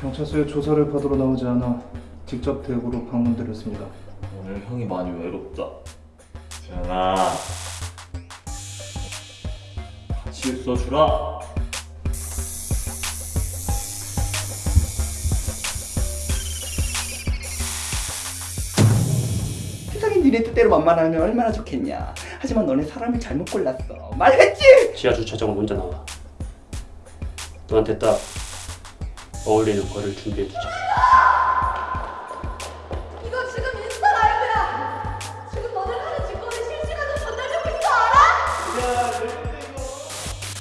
경찰서에 조사를 받으러 나오지 않아 직접 대구로 방문드렸습니다. 오늘 형이 많이 외롭다. 재현아, 같이 있어주라. 세상이 니네 뜻대로 만만하면 얼마나 좋겠냐. 하지만 너네 사람을 잘못 골랐어. 말했지? 지하 주차장으로 혼자 나와. 너한테 딱 어울리는 거를 준비해두자.